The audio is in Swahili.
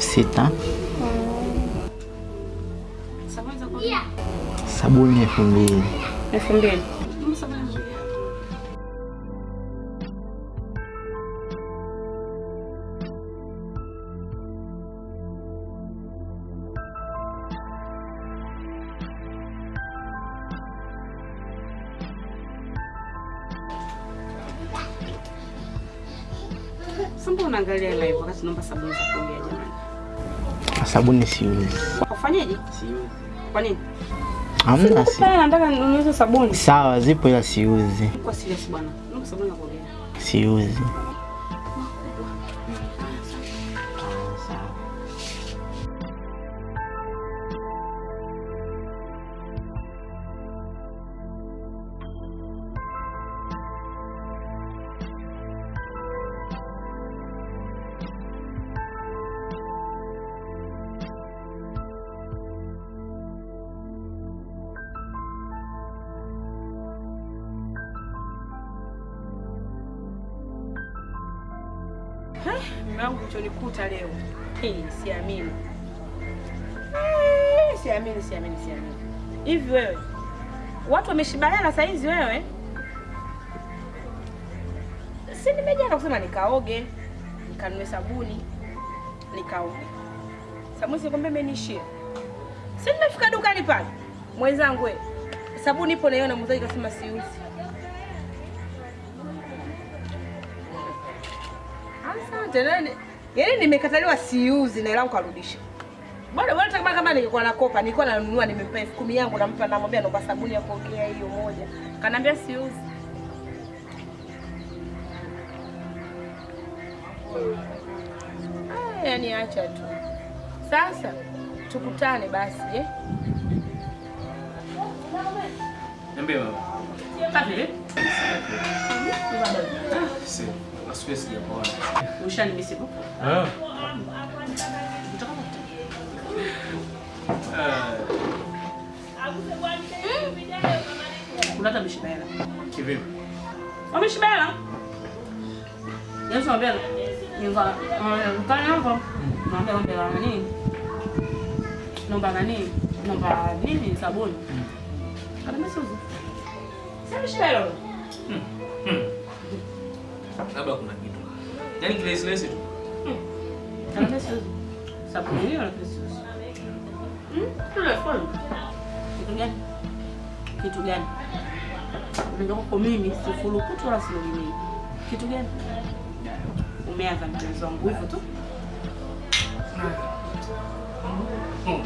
sita. Sabuni elfu mbili. Elfu mbili. Sasa unaangalia live wakati naomba sabuni za kuogea jamani? Sabuni siuzi. Ufanyeje? Siuzi. Kwa nini? Hamna si. Sasa nataka ninunue sabuni. Sawa, zipo ila siuzi. Kwa serious bwana. Naomba sabuni za kuogea. Siuzi. Mume wangu leo. Siamini. Siamini, siamini, siamini. Hivi wewe watu wameshibaliana saa hizi wewe? Si nimejana kusema nikaoge, nikanunue sabuni, nikaoge. Sabuni sikwambia imenishia. Si nimefika dukani pale. Mwenzangu. Sabuni ipo naiona muuzaji kasema siuzi. Asante nani? Yaani nimekataliwa siuzi na ilangu karudisha. Bwana wewe kama kama ningekuwa nakopa nilikuwa nanunua nimempa elfu kumi yangu nampa namwambia naomba sabuni ya kuogea hiyo moja. Kanaambia siuzi. Ah, yani acha tu. Sasa tukutane basi eh? Niambie mama. Safi eh? Na siku sijakuona. Ushanimisi hapo? Ah. Unataka mishiba hela. Kivipi? Wameshiba hela? Yesu anambia nyumba mkani hapo. Naambia ombe la nani? Naomba nani? Naomba nini sabuni? Kana msuzu. Sasa mishiba hela. Labda kuna kitu. Yaani kilesi lesi tu. Hmm? Kwa. Kitu gani? Kwa mimi sifurukutu wala. Kitu gani? Umeanza mchezo wa nguvu tu. Hmm.